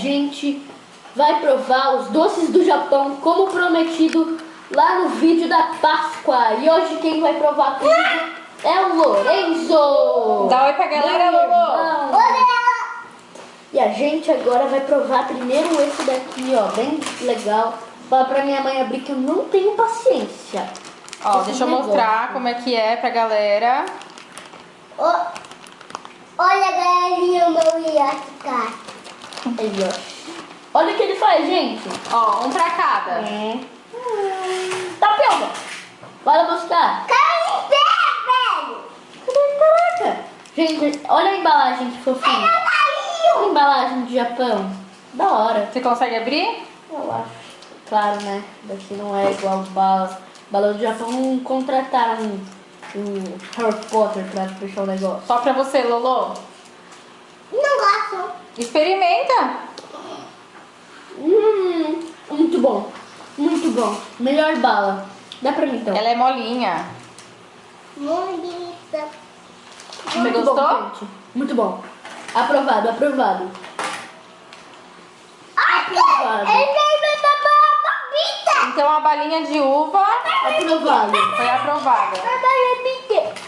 gente vai provar os doces do Japão como prometido lá no vídeo da Páscoa. E hoje quem vai provar comigo é o Lorenzo! Dá oi pra galera, Lolo! irmão. E a gente agora vai provar primeiro esse daqui, ó, bem legal. Fala pra minha mãe abrir que eu não tenho paciência. Ó, Esse deixa eu negócio. mostrar como é que é pra galera. Ó, olha, galerinha, o meu iacicate. Aí, ó. Olha o que ele faz, gente. Ó, um pra cada. É. Tapioca. Bora buscar. Em pé, velho. Caraca. Gente, olha a embalagem que fofinha. Olha a embalagem do Japão. Da hora. Você consegue abrir? Eu acho. Claro, né? Daqui não é igual bala. Bala do Japão contrataram um, um Harry Potter pra fechar o negócio. Só pra você, Lolo. Não gosto. Experimenta. Hum, muito bom. Muito bom. Melhor bala. Dá pra mim então. Ela é molinha. Bonita. Você Muito gostou? Bom, gente. Muito bom. Aprovado, aprovado. Aprovado. Então a balinha de uva Aprovado. foi aprovada.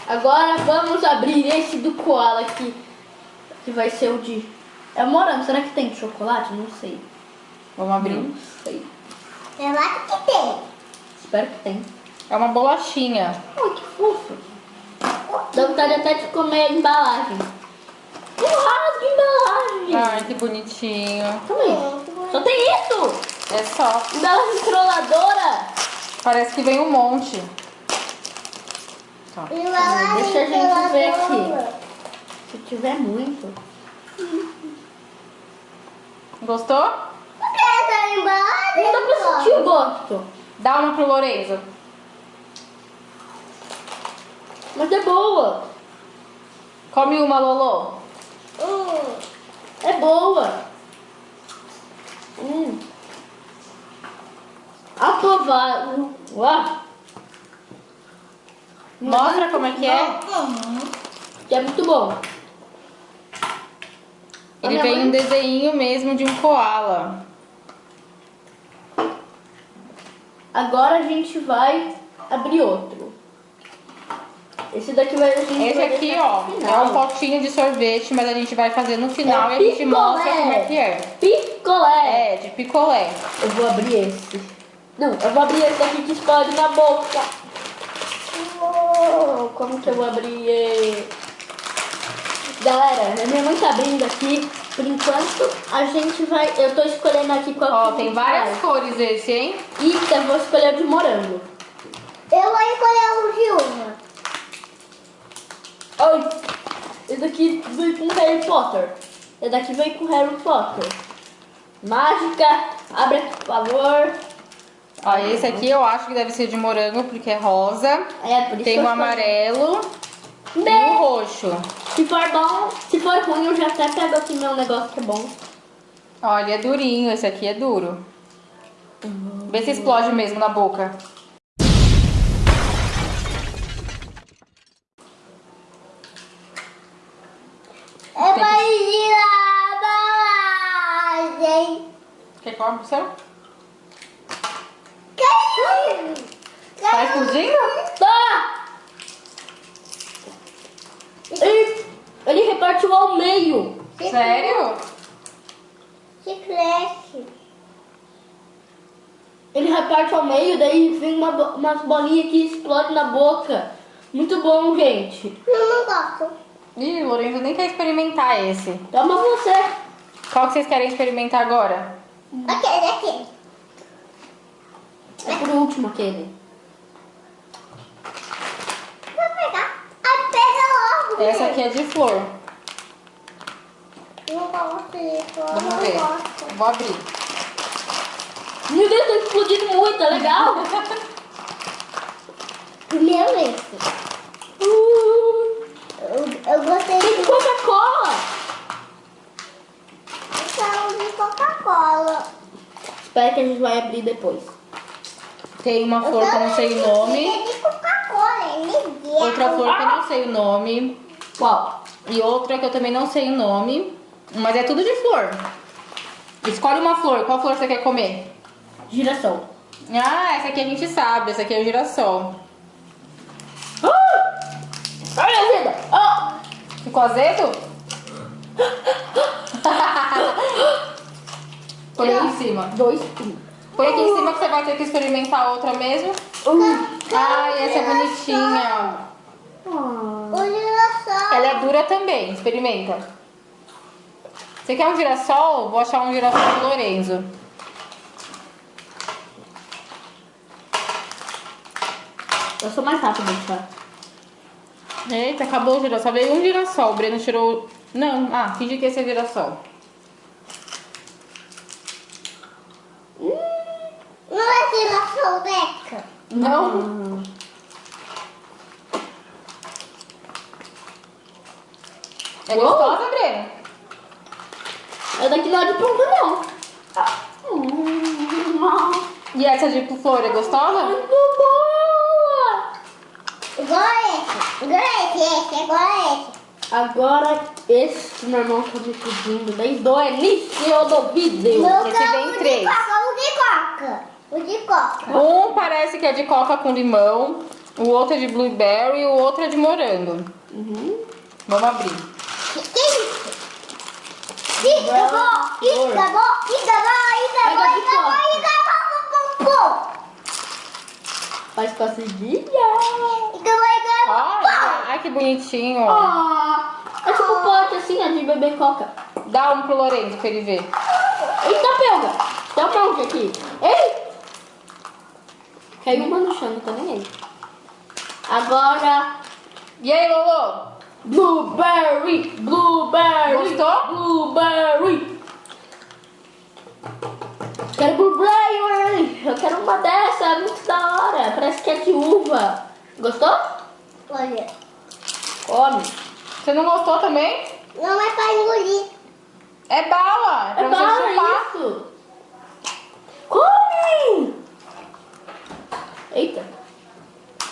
Agora vamos abrir esse do koala aqui. Que vai ser o de. É morango. Será que tem chocolate? Não sei. Vamos abrir. Não sei. Eu acho que tem. Espero que tem. É uma bolachinha. Ai, que fofo. Dá vontade até de comer a embalagem. Que rasga a embalagem. Ai, que bonitinho. Calma aí. Só tem isso. É só. Embalagem trolladora. Parece que vem um monte. Lá Deixa a gente ver aqui. Se tiver muito. Gostou? Por que essa embalagem? Não dá pra sentir o gosto. Dá uma pro Lorenzo. Mas é boa. Come uma, Lolo. Hum. É boa. Hum. Aprovado. Uau. Mostra como é que é. Que é muito bom. Ele vem mãe. um desenho mesmo de um koala. Agora a gente vai abrir outro. Esse daqui vai a gente Esse vai aqui, ó, é um potinho de sorvete, mas a gente vai fazer no final É e a gente mostra como é que é. Picolé. É, de picolé. Eu vou abrir esse. Não, eu vou abrir esse daqui que explode na boca. Oh, como que eu vou abrir? Galera, a minha mãe tá abrindo aqui. Por enquanto, a gente vai... Eu tô escolhendo aqui qual Ó, tem várias cores esse, hein? E eu vou escolher o de morango. Eu vou escolher o de uma. Ai, esse daqui veio com Harry Potter. Esse daqui veio com Harry Potter. Mágica, abre aqui, por favor. Ó, esse aqui eu acho que deve ser de morango, porque é rosa. É, por isso Tem o escolhi. amarelo e Né? o roxo. Se for bom, se for ruim, eu já até pego aqui meu negócio que é bom. Olha, é durinho, esse aqui é duro. Vê se explode mesmo na boca. Eu vou tirar a embalagem. Quer comer o seu? Caiu. Tá explodindo? Tá! Ele, ele repartiu ao meio. Sério? Chiclete. Ele reparte ao meio, daí vem uma, bo- umas bolinhas que explodem na boca. Muito bom, gente. Eu não gosto. Ih, o Lorenzo nem quer experimentar esse. Toma você. Qual que vocês querem experimentar agora? Aquele, aquele. É por último aquele. Vou pegar. Aí pega logo. Essa aqui é de flor. Não gosto disso. eu Vamos ver. Vou abrir. Meu Deus, tá explodindo muito, é legal? Primeiro esse. Uh, Eu, eu gostei tem de Coca-Cola. sal de Coca-Cola. Espera que a gente vai abrir depois. Tem uma flor que eu não sei o nome. É de Coca-Cola, é ninguém. Outra flor que eu não sei o nome. Qual? E outra que eu também não sei o nome, mas é tudo de flor. Escolhe uma flor. Qual flor você quer comer? Girassol. Ah, essa aqui a gente sabe. Essa aqui é o girassol. Ah! Olha a vida! Ah! Ficou azedo? Põe aqui em cima. Dois. Põe aqui em cima que você vai ter que experimentar outra mesmo. Ai, essa é bonitinha. O girassol. Ela é dura também. Experimenta. Você quer um girassol? Vou achar um girassol do Lorenzo. Eu sou mais rápida, tá? Eita, acabou o girassol. Veio um girassol. O Breno tirou... Não, ah, fingi que esse é girassol. Não é girassol, Beca. Não? É Uou. gostosa, Breno? É daqui lá de ponta, não. Ah. Hum, E essa de flor é gostosa? Muito boa! Igual esse. Igual esse, esse. Igual esse. Agora, esse que meu irmão tá me pedindo desde o início do vídeo. Meu esse vem de três. coca, o de coca. O de coca. Um parece que é de coca com limão, o outro é de blueberry e o outro é de morango. Uhum. Vamos abrir. Que que é isso? Iga bom, iga bom, cosquilha. Iga bom, iga bom, Ai, que bonitinho. Ah, é tipo pote assim, ó, de beber coca. Dá um pro Lorenzo pra ele ver. Eita, pega. Tem um monte aqui. Ei! Caiu uma no chão, não tô nem aí. Agora, E aí, Lolo? blueberry, blueberry. Gostou? Blueberry. Quero blueberry. Eu quero uma dessa, é muito da hora. Parece que é de uva. Gostou? Olha, Come. Você não gostou também? não é pra engolir. É bala, é pra É você bala chupar. isso. Come. Eita.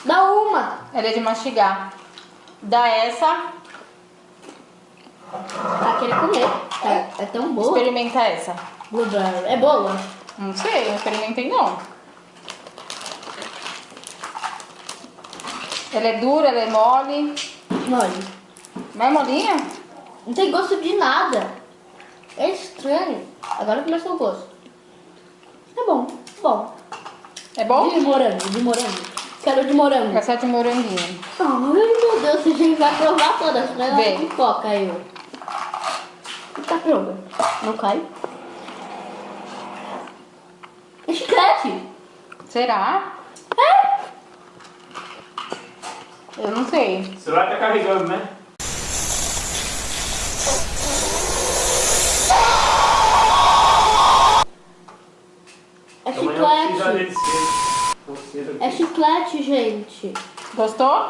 Dá uma. Ela é de mastigar. Dá essa, Ah, querer comer. É, é tão boa. experimenta essa. Blueberry. É boa? Não sei, não experimentei não. Ela é dura, ela é mole. Olha. Não é molinha? Não tem gosto de nada. É estranho. Agora começou o gosto. É bom. Bom. É bom? De morango, de morango. Quero de morango. É de moranguinho. Ai, meu Deus, você já vai provar todas? Vem. Com coca, eu. Tá pronto. Não cai. Chiclete. Será? É? Eu não sei. O celular tá carregando, né? É chiclete. É chiclete, gente. Gostou?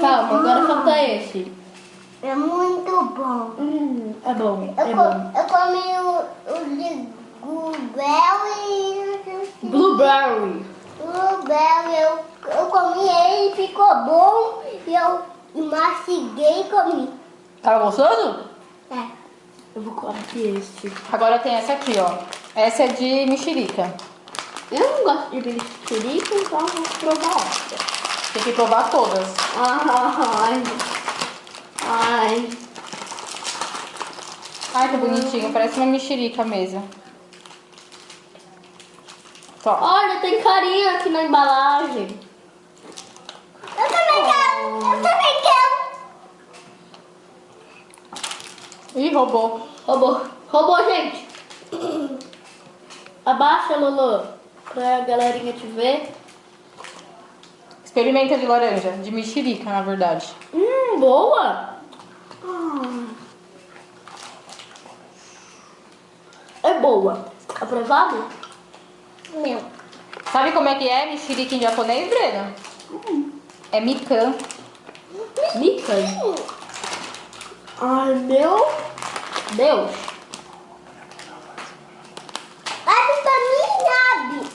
Calma, agora falta esse. É muito bom. Hum, é bom, Eu, é co- bom. eu comi o, o de blueberry. Blueberry. Blueberry, eu, eu comi ele, ficou bom. E eu mastiguei e comi. Tava gostoso? É. Eu vou comer esse. Agora tem essa aqui, ó. Essa é de mexerica. Eu não gosto de mexerica, então eu vou provar essa. Tem que provar todas. Ai. Ai. Ai, que bonitinho. Parece uma mexerica mesmo. Tó. Olha, tem carinha aqui na embalagem. Eu também quero, eu também quero. Ih, roubou. Roubou. Roubou, gente. Abaixa, Lolo. Pra galerinha te ver. Experimenta de laranja. De mexerica, na verdade. Hum, boa. Hum. É boa. Aprovado? Meu. Sabe como é que é mexerica em japonês, Breno? É mikan. Mikan. Ai, meu Deus. Abre pra mim, Gabi.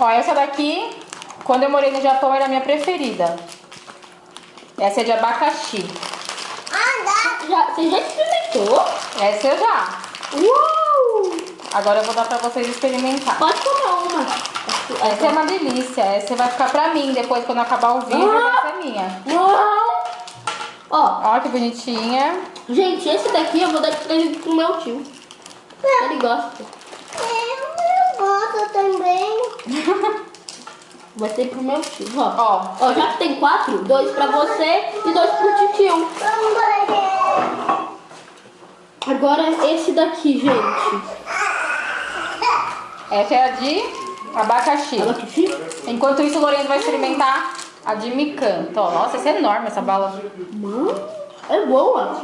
Ó, essa daqui, quando eu morei no Japão, era a minha preferida. Essa é de abacaxi. Ah, dá. já, você já experimentou? Essa eu já. Uau! Agora eu vou dar pra vocês experimentar. Pode comer. Essa é uma delícia. Essa vai ficar pra mim depois, quando acabar o vídeo, Ah! essa é minha. Uau! Ó, Ó, que bonitinha. gente, esse daqui eu vou dar de presente pro meu tio. Ele gosta. Eu gosto também. Vai ser pro meu tio, ó. Ó, Ó, já que tem quatro, dois pra você e dois pro tio. Agora esse daqui, gente. essa é a de abacaxi. Abacaxi? Enquanto isso, o Lourenço vai experimentar a de micanto. Ó, nossa, essa é enorme, essa bala. Mano, é boa.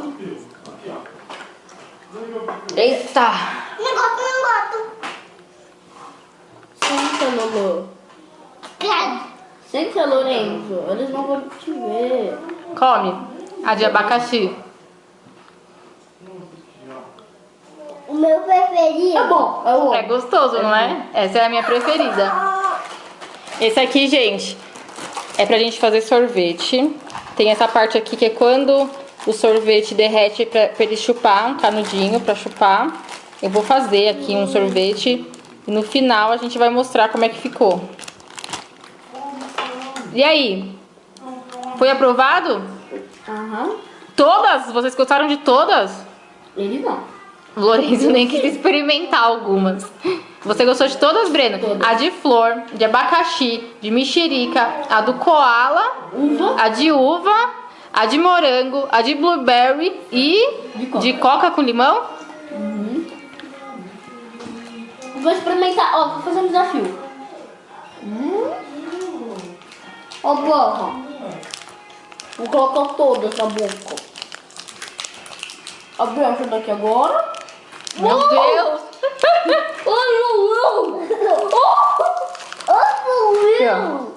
Eita! Não gosto, não gosto. Senta, Lolo. Senta, Lorenzo. Eles não vão te ver. Come a de abacaxi. Meu preferido. É bom, é bom. É gostoso, não é? Essa é a minha preferida. Esse aqui, gente, é pra gente fazer sorvete. Tem essa parte aqui que é quando o sorvete derrete pra, pra ele chupar, um canudinho pra chupar. Eu vou fazer aqui um sorvete e no final a gente vai mostrar como é que ficou. E aí? Foi aprovado? Aham. Todas? Vocês gostaram de todas? Ele não. O Lourenço nem quis experimentar algumas. Você gostou de todas, Breno? Todas. A de flor, de abacaxi, de mexerica, a do koala, Uva. a de uva, a de morango, a de blueberry e De coca. de coca com limão. Vou experimentar. Ó, vou fazer um desafio. Hum. Ó, porra. Vou colocar todas na boca. Abrir essa daqui agora. Meu Uh! Deus! Oh! Ô, Will.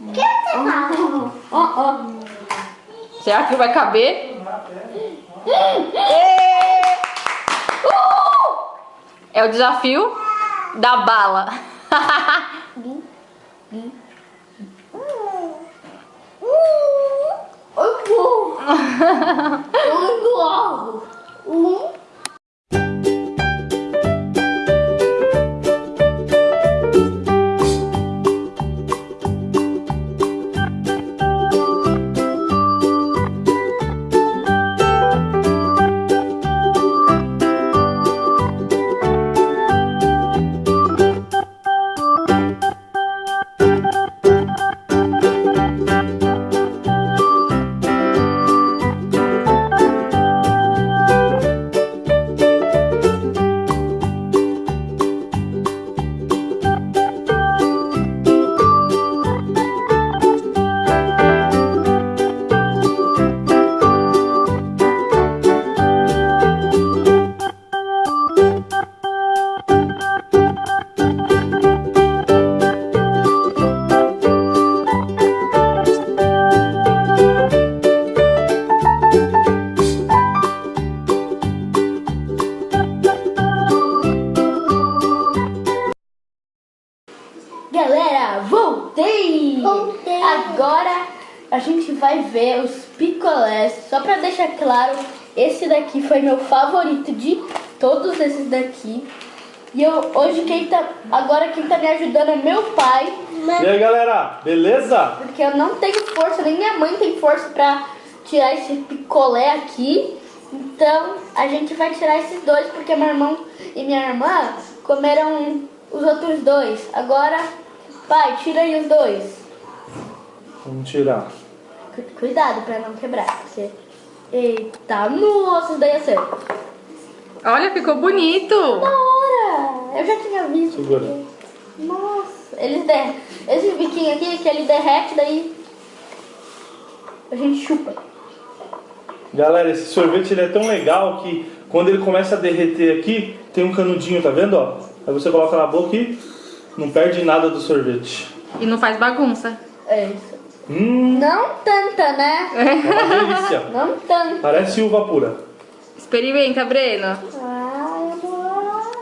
O que você fala? Ó, ó. Será que vai caber? É o desafio da bala. Ai, porra. Eu engordo. Um. Galera, daqui foi meu favorito de todos esses daqui. E eu, hoje quem tá, agora quem tá me ajudando é meu pai, E aí, galera? Beleza? porque eu não tenho força, nem minha mãe tem força pra tirar esse picolé aqui. Então a gente vai tirar esses dois, porque meu irmão e minha irmã comeram os outros dois. Agora, pai, tira aí os dois. Vamos tirar. Cu- Cuidado pra não quebrar. Porque... Eita, nossa, isso daí é sério. Olha, ficou bonito. Da hora! Eu já tinha visto. Segura. Nossa, eles derretem. Esse biquinho aqui que ele derrete, daí a gente chupa. Galera, esse sorvete ele é tão legal que quando ele começa a derreter aqui, tem um canudinho, tá vendo? Ó? Aí você coloca na boca e não perde nada do sorvete. E não faz bagunça. É isso. Hum, Não tanta, né? é uma delícia. Não tanto. Parece uva pura. Experimenta, Breno. Ai, amor.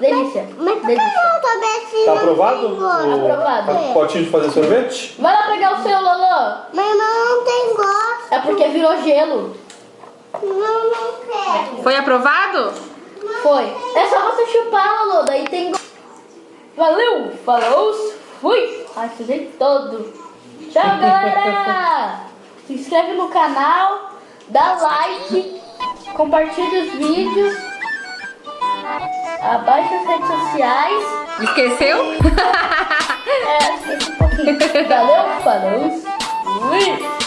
Delícia. Mas por que Delícia. não tô descendo? Tá aprovado? Tem O Aprovado. potinho de fazer sorvete? Vai lá pegar o seu, Lolo. Mas não tem gosto. É porque virou gelo. Não, não quero. Foi aprovado? Foi. É só você chupar, Lolo. Daí tem. go- Valeu, falou, fui. Ai, sujei todo. Tchau, galera. Se inscreve no canal, dá like, compartilha os vídeos, abaixa as redes sociais. Esqueceu? É, esqueci um pouquinho. Valeu, falou, fui.